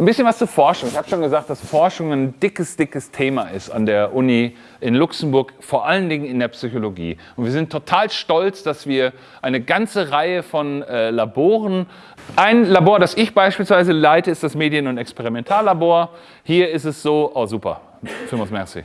Ein bisschen was zur Forschung. Ich habe schon gesagt, dass Forschung ein dickes, dickes Thema ist an der Uni in Luxemburg, vor allen Dingen in der Psychologie. Und wir sind total stolz, dass wir eine ganze Reihe von äh, Laboren, ein Labor, das ich beispielsweise leite, ist das Medien- und Experimentallabor. Hier ist es so, oh super, vielmals merci.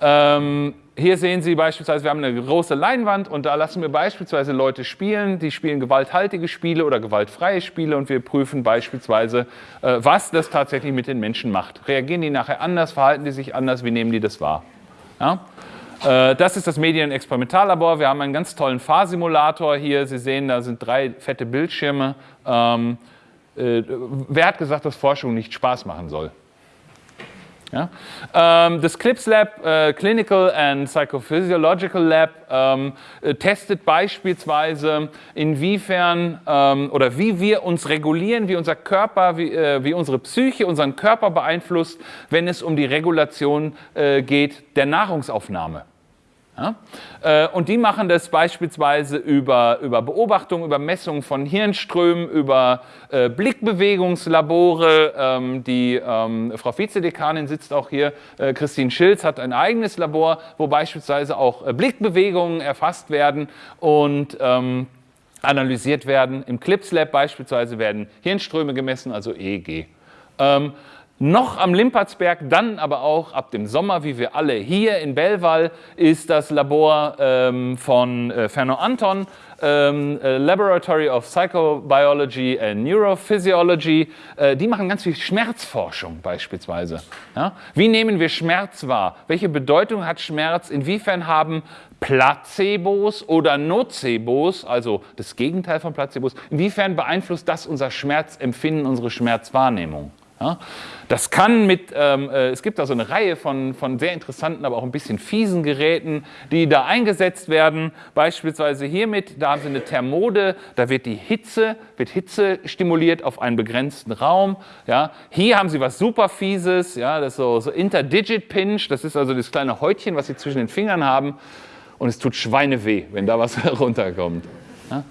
Ähm, hier sehen Sie beispielsweise, wir haben eine große Leinwand und da lassen wir beispielsweise Leute spielen, die spielen gewalthaltige Spiele oder gewaltfreie Spiele und wir prüfen beispielsweise, äh, was das tatsächlich mit den Menschen macht. Reagieren die nachher anders, verhalten die sich anders, wie nehmen die das wahr? Ja? Äh, das ist das Medien-Experimentallabor. Wir haben einen ganz tollen Fahrsimulator hier. Sie sehen, da sind drei fette Bildschirme. Ähm, äh, wer hat gesagt, dass Forschung nicht Spaß machen soll? Ja? Ähm, das CLIPS Lab, äh, Clinical and Psychophysiological Lab, ähm, äh, testet beispielsweise, inwiefern ähm, oder wie wir uns regulieren, wie unser Körper, wie, äh, wie, unsere Psyche unseren Körper beeinflusst, wenn es um die Regulation äh, geht der Nahrungsaufnahme. Ja? Äh, und die machen das beispielsweise über, über Beobachtung, über Messung von Hirnströmen, über äh, Blickbewegungslabore. Ähm, die ähm, Frau Vizedekanin sitzt auch hier, äh, Christine Schilz hat ein eigenes Labor, wo beispielsweise auch äh, Blickbewegungen erfasst werden und ähm, analysiert werden. Im CLIPS Lab beispielsweise werden Hirnströme gemessen, also EEG. Noch am Limpertsberg, dann aber auch ab dem Sommer, wie wir alle hier in Bellwall, ist das Labor ähm, von äh, Ferno Anton, ähm, äh, Laboratory of Psychobiology and Neurophysiology. Äh, die machen ganz viel Schmerzforschung beispielsweise. Ja? Wie nehmen wir Schmerz wahr? Welche Bedeutung hat Schmerz? Inwiefern haben Placebos oder Nocebos, also das Gegenteil von Placebos, inwiefern beeinflusst das unser Schmerzempfinden, unsere Schmerzwahrnehmung? Ja, das kann mit, ähm, äh, es gibt da so eine Reihe von, von sehr interessanten, aber auch ein bisschen fiesen Geräten, die da eingesetzt werden. Beispielsweise hiermit, da haben Sie eine Thermode, da wird die Hitze, wird Hitze stimuliert auf einen begrenzten Raum. Ja. Hier haben Sie was super fieses, ja, das ist so, so Interdigit Pinch, das ist also das kleine Häutchen, was Sie zwischen den Fingern haben. Und es tut Schweineweh, wenn da was runterkommt. Ja.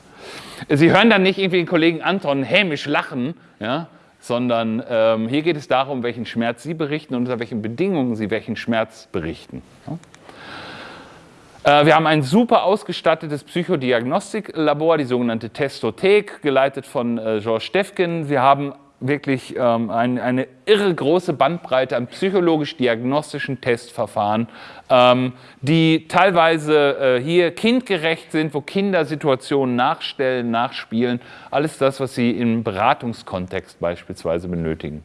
Sie hören dann nicht irgendwie den Kollegen Anton hämisch lachen, ja, sondern ähm, hier geht es darum, welchen Schmerz Sie berichten und unter welchen Bedingungen Sie welchen Schmerz berichten. Ja? Äh, wir haben ein super ausgestattetes Psychodiagnostiklabor, die sogenannte Testothek, geleitet von äh, Georges Stefken. Wir haben wirklich ähm, ein, eine irre große Bandbreite an psychologisch-diagnostischen Testverfahren, ähm, die teilweise äh, hier kindgerecht sind, wo Kinder Situationen nachstellen, nachspielen. Alles das, was sie im Beratungskontext beispielsweise benötigen.